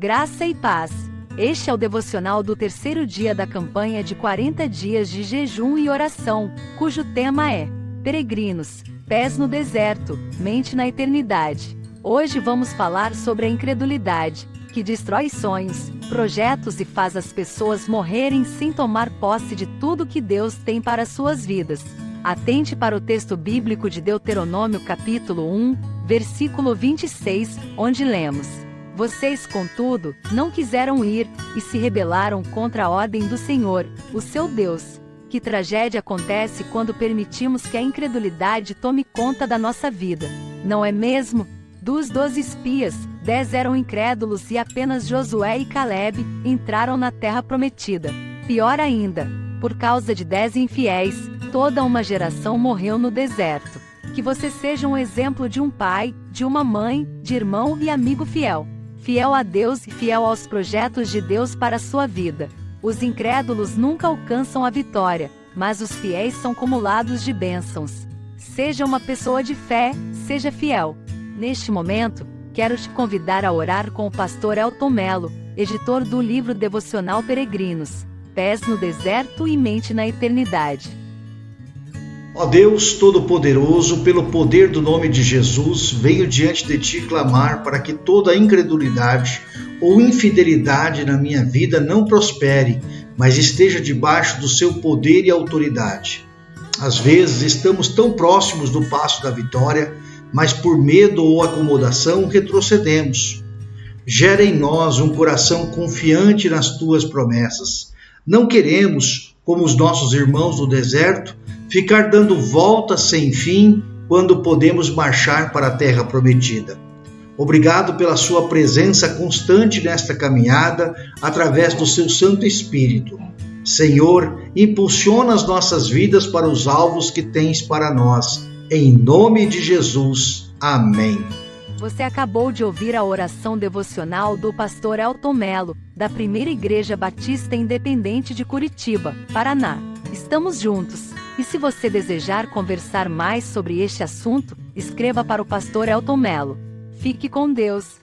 Graça e paz. Este é o devocional do terceiro dia da campanha de 40 dias de jejum e oração, cujo tema é Peregrinos, pés no deserto, mente na eternidade. Hoje vamos falar sobre a incredulidade, que destrói sonhos, projetos e faz as pessoas morrerem sem tomar posse de tudo que Deus tem para suas vidas. Atente para o texto bíblico de Deuteronômio capítulo 1, versículo 26, onde lemos: Vocês, contudo, não quiseram ir e se rebelaram contra a ordem do Senhor, o seu Deus. Que tragédia acontece quando permitimos que a incredulidade tome conta da nossa vida, não é mesmo? Dos doze espias, dez eram incrédulos e apenas Josué e Caleb entraram na terra prometida. Pior ainda, por causa de dez infiéis, toda uma geração morreu no deserto. Que você seja um exemplo de um pai, de uma mãe, de irmão e amigo fiel. Fiel a Deus e fiel aos projetos de Deus para a sua vida. Os incrédulos nunca alcançam a vitória, mas os fiéis são cumulados de bênçãos. Seja uma pessoa de fé, seja fiel. Neste momento, quero te convidar a orar com o pastor Elton Melo, editor do livro devocional Peregrinos, Pés no Deserto e Mente na Eternidade. Ó Deus Todo-Poderoso, pelo poder do nome de Jesus, venho diante de ti clamar para que toda incredulidade ou infidelidade na minha vida não prospere, mas esteja debaixo do seu poder e autoridade. Às vezes estamos tão próximos do passo da vitória, mas por medo ou acomodação retrocedemos. Gera em nós um coração confiante nas tuas promessas. Não queremos, como os nossos irmãos do deserto, ficar dando voltas sem fim quando podemos marchar para a terra prometida. Obrigado pela sua presença constante nesta caminhada através do seu Santo Espírito. Senhor, impulsiona as nossas vidas para os alvos que tens para nós em nome de Jesus. Amém. Você acabou de ouvir a oração devocional do pastor Elton Melo, da Primeira Igreja Batista Independente de Curitiba, Paraná. Estamos juntos. E se você desejar conversar mais sobre este assunto, escreva para o pastor Elton Melo. Fique com Deus.